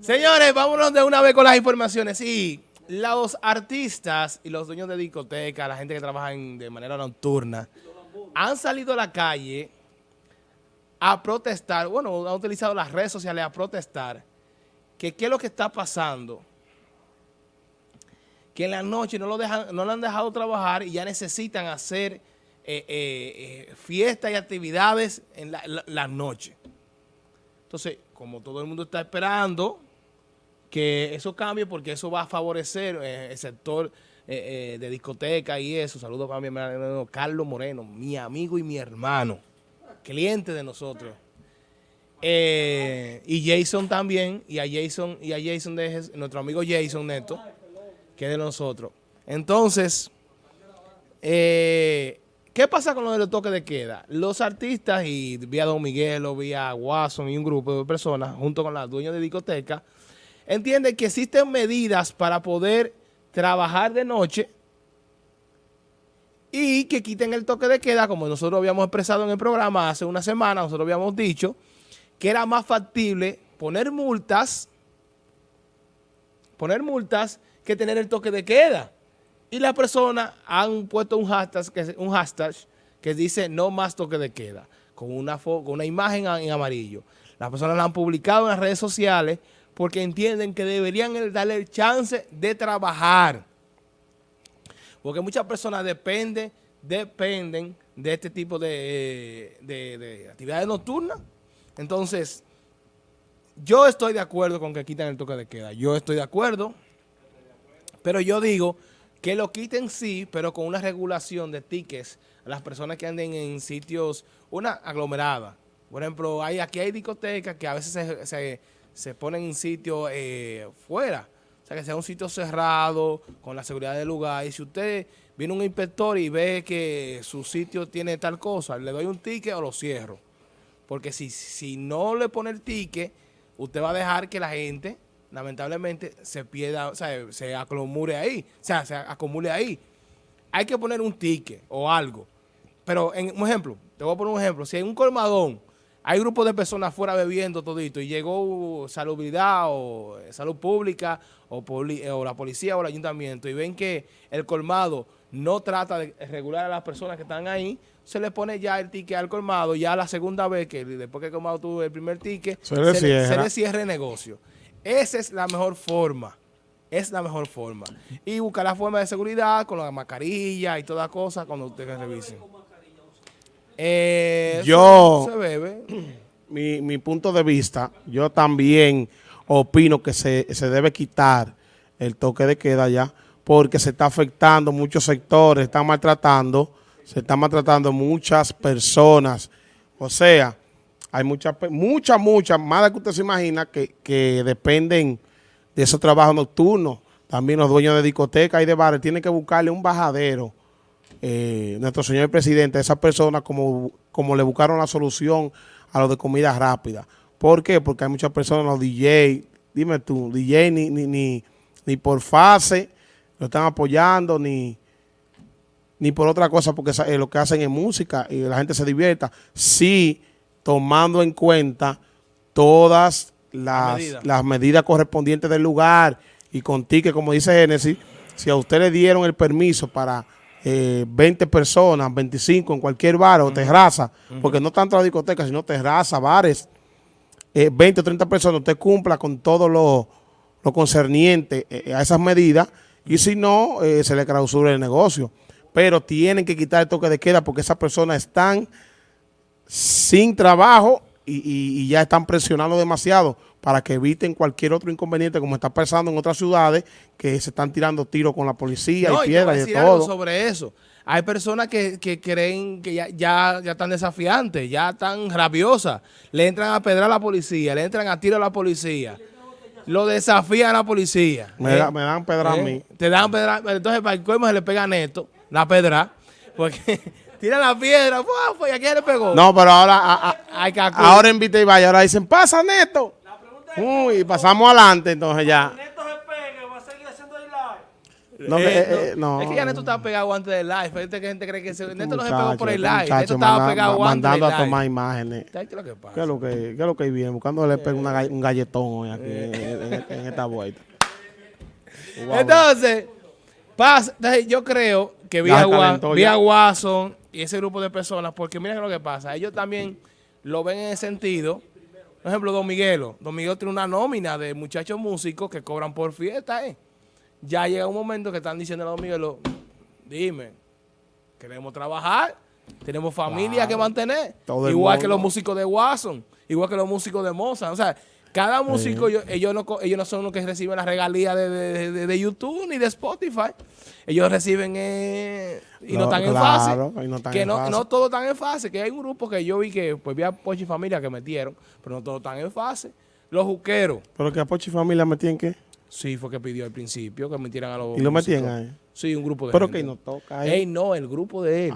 Señores, vámonos de una vez con las informaciones. Sí, los artistas y los dueños de discotecas, la gente que trabaja de manera nocturna, han salido a la calle a protestar, bueno, han utilizado las redes sociales a protestar, que qué es lo que está pasando, que en la noche no lo, dejan, no lo han dejado trabajar y ya necesitan hacer eh, eh, eh, fiestas y actividades en la noche. Entonces, como todo el mundo está esperando que eso cambie porque eso va a favorecer eh, el sector eh, eh, de discoteca y eso. Saludos para mi hermano Carlos Moreno, mi amigo y mi hermano, cliente de nosotros. y Jason también, y a Jason, y a Jason nuestro amigo Jason Neto, que es de nosotros. Entonces, ¿qué pasa con lo de los toques de queda? Los artistas, y vía Don Miguelo, vía Watson y un grupo de personas, junto con los dueños de discoteca, entiende que existen medidas para poder trabajar de noche y que quiten el toque de queda, como nosotros habíamos expresado en el programa hace una semana, nosotros habíamos dicho que era más factible poner multas, poner multas que tener el toque de queda. Y las personas han puesto un hashtag, que, un hashtag que dice no más toque de queda, con una, con una imagen en amarillo. Las personas la han publicado en las redes sociales porque entienden que deberían darle el chance de trabajar. Porque muchas personas dependen, dependen de este tipo de, actividades nocturnas. Entonces, yo estoy de acuerdo con que quiten el toque de queda. Yo estoy de acuerdo. Pero yo digo que lo quiten sí, pero con una regulación de tickets a las personas que anden en sitios, una aglomerada. Por ejemplo, hay, aquí hay discotecas que a veces se se ponen en sitio eh, fuera. O sea, que sea un sitio cerrado, con la seguridad del lugar. Y si usted viene un inspector y ve que su sitio tiene tal cosa, le doy un ticket o lo cierro. Porque si, si no le pone el ticket, usted va a dejar que la gente, lamentablemente, se pierda, o sea, se acumule ahí. O sea, se acumule ahí. Hay que poner un ticket o algo. Pero, en un ejemplo, te voy a poner un ejemplo. Si hay un colmadón hay grupos de personas fuera bebiendo todito y llegó salubridad o eh, salud pública o, eh, o, la policía o el ayuntamiento y ven que el colmado no trata de regular a las personas que están ahí, se le pone ya el ticket al colmado, ya la segunda vez que después que el colmado tuvo el primer ticket, se le, cierre el negocio. Esa es la mejor forma. Es la mejor forma. Y buscar la forma de seguridad con la mascarilla y toda cosa cuando ustedes revisen. Eh, yo, Mi, mi, punto de vista, yo también opino que se, debe quitar el toque de queda ya, porque se está afectando muchos sectores, están maltratando, se están maltratando muchas personas. O sea, hay muchas, muchas, muchas, más de que usted se imagina, que, que dependen de esos trabajos nocturnos. También los dueños de discotecas y de bares tienen que buscarle un bajadero eh, nuestro señor presidente, a esas personas como, como le buscaron la solución a lo de comida rápida. ¿Por qué? Porque hay muchas personas, los DJ, dime tú, DJ ni, ni, ni, por fase lo están apoyando, ni, ni por otra cosa, porque eh, lo que hacen es música y la gente se divierta. Sí, tomando en cuenta todas las, las medidas. correspondientes del lugar y con que como dice Génesis, si a usted le dieron el permiso para eh, 20 personas, 25 en cualquier bar o terraza, porque no tanto la discoteca, sino terraza, bares, 20 o 30 personas, usted cumpla con todo lo, concerniente eh, a esas medidas y si no, eh, se le clausura el negocio. Pero tienen que quitar el toque de queda porque esas personas están sin trabajo y, ya están presionando demasiado para que eviten cualquier otro inconveniente como está pasando en otras ciudades que se están tirando tiros con la policía y piedras y, de todo. sobre eso. Hay personas que, creen que ya, ya, están desafiantes, ya están rabiosas. Le entran a pedrar a la policía, le entran a tiro a la policía. Lo desafían a la policía. Me, ¿eh? dan pedra a ¿Eh? mí. Te dan pedra. Entonces, para el colmo se le pega a Neto, la pedra. Porque tira la piedra, y aquí le pegó. No, pero ahora, ahora en Vita y Valle, ahora dicen, pasa Neto. Uy, pasamos adelante entonces ya. Neto se pegue, va a seguir haciendo el live. No, Eh, eh, no, eh, no. Es que ya Neto estaba pegado antes del live. Fíjate que gente cree que se, Neto no se pegó por el este live. muchacho Neto estaba manda- pegado antes del Mandando a live. tomar imágenes. ¿Sabes qué es lo que pasa? ¿Qué es lo que, qué es lo que viene? Gall- un galletón hoy aquí en, en- en esta vuelta. Entonces, pasa, yo creo que vi a, vi a Watson y ese grupo de personas, porque mira lo que pasa, ellos también lo ven en el sentido, por ejemplo, Don Miguelo. Don Miguelo tiene una nómina de muchachos músicos que cobran por fiesta, ¿eh? Ya llega un momento que están diciendo a Don Miguelo, dime, queremos trabajar, tenemos familia Claro. que mantener, Todo igual que los músicos de Watson, igual que los músicos de Mozart, o sea, cada músico, ellos, ellos no, ellos no son los que reciben las regalías de, de- de- de YouTube ni de Spotify. Ellos reciben eh, y no, No, están en fase. y no están que en no, fase. no todos están en fase. Que hay un grupo que yo vi que pues vi a Pochi Familia que metieron, pero no todos están en fase. Los juqueros, Pero que a Pochi Familia metían qué? sí fue que pidió al principio que metieran a los Y lo músicos. metían ahí. Sí, un grupo de Pero gente. que no toca ahí. Ey, no, el grupo de él.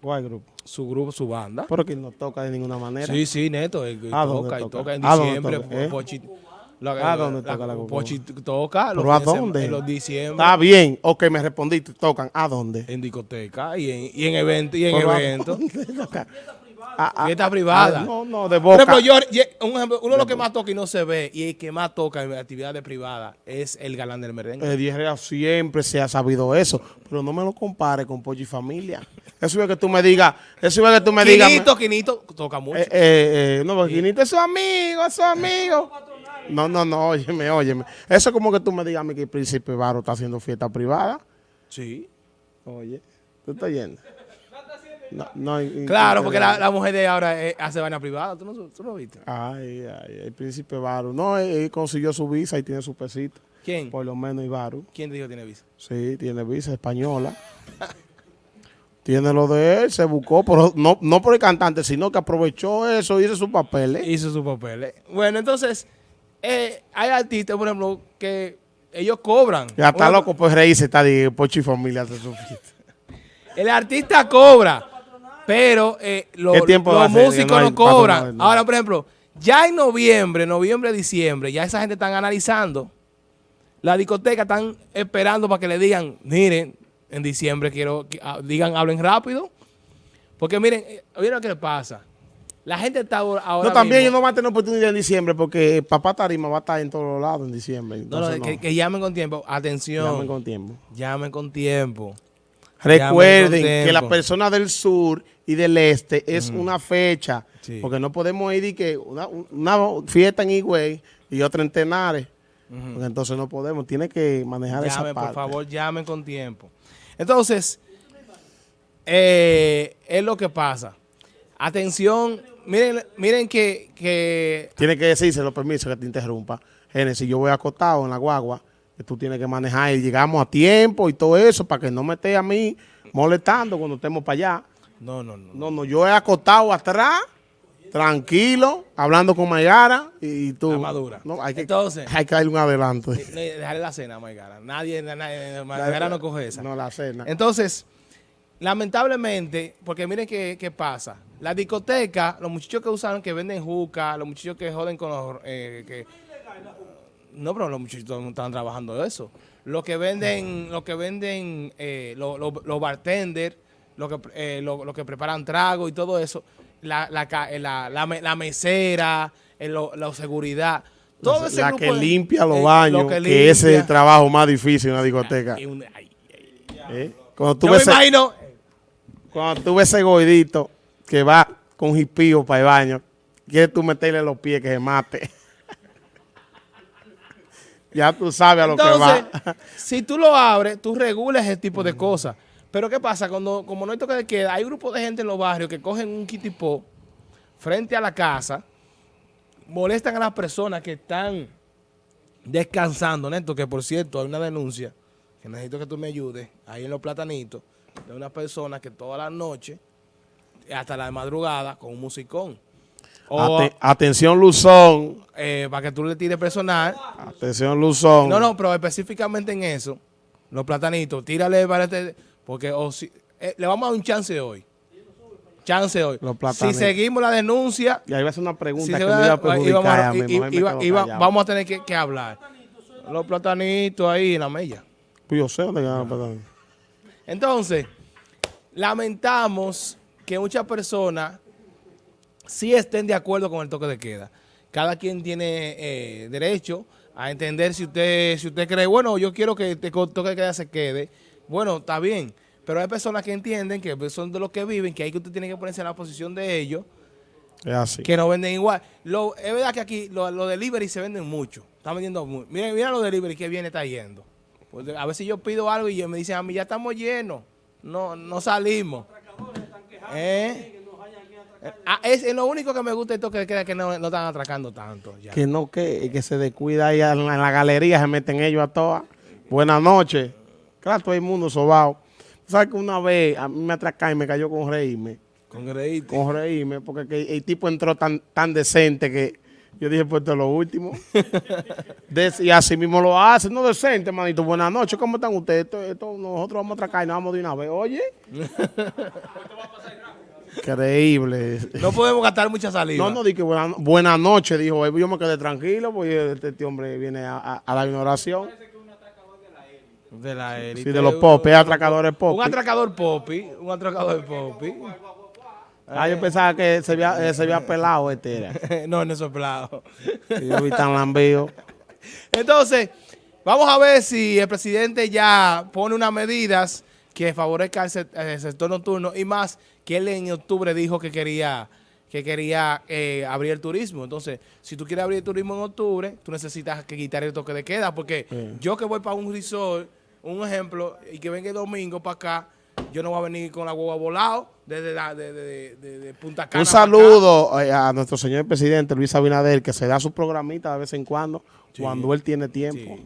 ¿Cuál grupo? Su grupo, su banda. Pero que no toca de ninguna manera. Sí, sí, neto. él ¿A dónde toca y toca? toca en ¿A dónde diciembre. toca? ¿Eh? Pochi, la- ¿A dónde la- toca la? Pochi toca. los ¿Pero a dónde? En los diciembre. Está bien. Ok, me respondiste. Tocan. ¿A dónde? En discoteca y en, y en eventos. Y en Pero ¿a ah, Fiesta privada. ah, no, no, de Por boca. ejemplo, yo, un ejemplo, uno de los que más toca y no se ve, y el que más toca en actividades privadas es el galán del merengue. Eh, Herrera siempre se ha sabido eso, pero no me lo compare con Pochi Familia. Eso es que tú me digas, eso es que tú me digas. Quinito, Quinito toca mucho. Eh, eh, eh, no, porque Quinito es su amigo, es su amigo. No, no, no, óyeme, óyeme. Eso es como que tú me digas a mí que el Príncipe Varo está haciendo fiesta privada. sí. Oye, tú estás yendo. No, no, y- Claro, porque la, la mujer de ahora eh, hace vaina privada. ¿Tú no, tú no viste? Ay, ay, el Príncipe Varo. No, él, él consiguió su visa y tiene su pesito. ¿Quién? Por lo menos Ibaru. ¿Quién te dijo que tiene visa? Sí, tiene visa española. tiene lo de él, se buscó, pero no, no por el cantante, sino que aprovechó eso y hizo su papel. ¿eh? Hizo su papel. eh. Bueno, entonces, eh, hay artistas, por ejemplo, que ellos cobran. Ya está loco por reírse, está de Pochi Familia hace su fiesta. El artista cobra, pero eh, lo- ¿Qué tiempo va a los músicos No cobran. no. Ahora, por ejemplo, ya en noviembre, noviembre, diciembre, ya esa gente están analizando. La discoteca están esperando para que le digan, miren, en diciembre quiero que ah, digan, hablen rápido. Porque miren, eh, miren lo que le pasa. La gente está ahora, No, también ellos no van a tener oportunidad en diciembre porque Papá Tarima va a estar en todos lados en diciembre. No, no, que, no. que llamen con tiempo. Atención. Llamen con tiempo. Llamen con tiempo. Recuerden que las tiempo. personas del sur y del este es una fecha. Sí. Porque no podemos ir y que una, una fiesta en Higüey y otra en Tenares. Porque entonces no podemos. Tiene que manejar esa Llamen, parte. por favor, llamen con tiempo. Entonces, eh, es lo que pasa. Atención, miren, miren que, que Tiene que decirse los permisos que te interrumpa. Génesis, yo voy acostado en la guagua, que tú tienes que manejar y llegamos a tiempo y todo eso para que no me esté a mí molestando cuando estemos para allá. no, no, no. No, no, yo he acostado atrás, tranquilo, hablando con Mayara y tú. La madura. No, hay que, Entonces- hay que darle un adelanto. Dejarle la cena, Maigara. Nadie, nadie Maigara no coge esa. No, la cena. Entonces, lamentablemente, porque miren qué, qué pasa. La discoteca, los muchachos que usan, que venden juca, los muchachos que joden con los... eh, que, no, pero los muchachos no están trabajando eso. Los que venden, los que venden, eh, los, los- los bartenders, los que, eh, los, los que preparan trago y todo eso, la, la, eh, la, la la mesera, eh, lo- la seguridad, todo ese la grupo que de- limpia los baños, que, limpia. ese es el trabajo más difícil en una discoteca. Ay, ¿eh? Cuando tú yo ves ese- imagino, Cuando tú ves ese gordito que va con jipío para el baño, quieres tú meterle los pies que se mate. Ya tú sabes a lo Entonces, que va. si tú lo abres, tú regulas ese tipo de cosas. Pero ¿qué pasa? Cuando, como no hay toque de queda, hay grupos de gente en los barrios que cogen un kitipó frente a la casa, molestan a las personas que están descansando, Neto, que por cierto hay una denuncia, que necesito que tú me ayudes, ahí en los platanitos, de una persona que toda la noche, hasta la madrugada, con un musicón. Ate- atención Luzón, eh, para que tú le tires personal, atención Luzón. no, no, pero específicamente en eso, los platanitos, tírale para este, porque o si, eh, le vamos a dar un chance hoy. Chance hoy. Los Si platanitos. seguimos la denuncia, Y ahí va a ser una si pregunta que me iba a perjudicar vamos, a y- y- vamos tener que, que hablar. Los platanitos ahí en la mella. Pues yo sé dónde queda, perdón. Entonces, lamentamos que muchas personas sí estén de acuerdo con el toque de queda. Cada quien tiene eh, derecho a entender si usted si usted cree, bueno, yo quiero que el toque de queda se quede. Bueno, está bien. Pero hay personas que entienden que son de los que viven, que hay que usted tiene que ponerse en la posición de ellos. Es así. Que no venden igual. Lo, es verdad que aquí los lo delivery se venden mucho. Están vendiendo mucho. Miren, mira los delivery que viene está yendo. Pues a veces yo pido algo y me dicen a mí, ya estamos llenos. No, no salimos. ¿Eh? Ah, es, lo único que me gusta esto que queda que no, no están atracando tanto. Que no, que, que se descuida ahí en la, galería, se meten ellos a todas. Buenas noches. Claro, todo el mundo sobao. ¿Sabes que una vez a mí me atracaron y me cayó con reírme? Con reírme. Con reírme, porque el tipo entró tan, tan decente que yo dije, pues esto es lo último. y así mismo lo hace, no decente, manito. Buenas noches, ¿cómo están ustedes? Esto, nosotros vamos a atracar y nos vamos de una vez. Oye. Increíble. No podemos gastar mucha salida. No, no, dije buenas buena noches, dijo. Yo me quedé tranquilo, porque este, este hombre viene a, a, dar una oración. De la élite. Sí, de los popes, atracadores popis. Un atracador popi, un atracador popi. Ah, yo pensaba que se había, eh, se había pelado este era. no, no es pelado. yo vi tan lambío. Entonces, vamos a ver si el presidente ya pone unas medidas que favorezcan el sector nocturno y más que él en octubre dijo que quería que quería eh, abrir el turismo. Entonces, si tú quieres abrir el turismo en octubre, tú necesitas que quitar el toque de queda, porque yo que voy para un resort, un ejemplo, y que venga el domingo para acá, yo no voy a venir con la hueva volado desde, de, Punta Cana. Un saludo eh, a nuestro señor presidente Luis Abinader, que se da su programita de vez en cuando, cuando él tiene tiempo.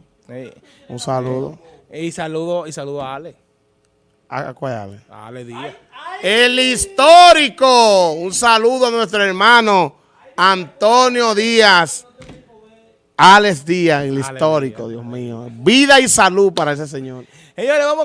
Un saludo. y saludo y saludo a Ale. ¿A, cuál Ale? Díaz. El histórico. Un saludo a nuestro hermano Antonio Díaz. Alex Díaz, el histórico, Dios mío. Vida y salud para ese señor. Señores, vamos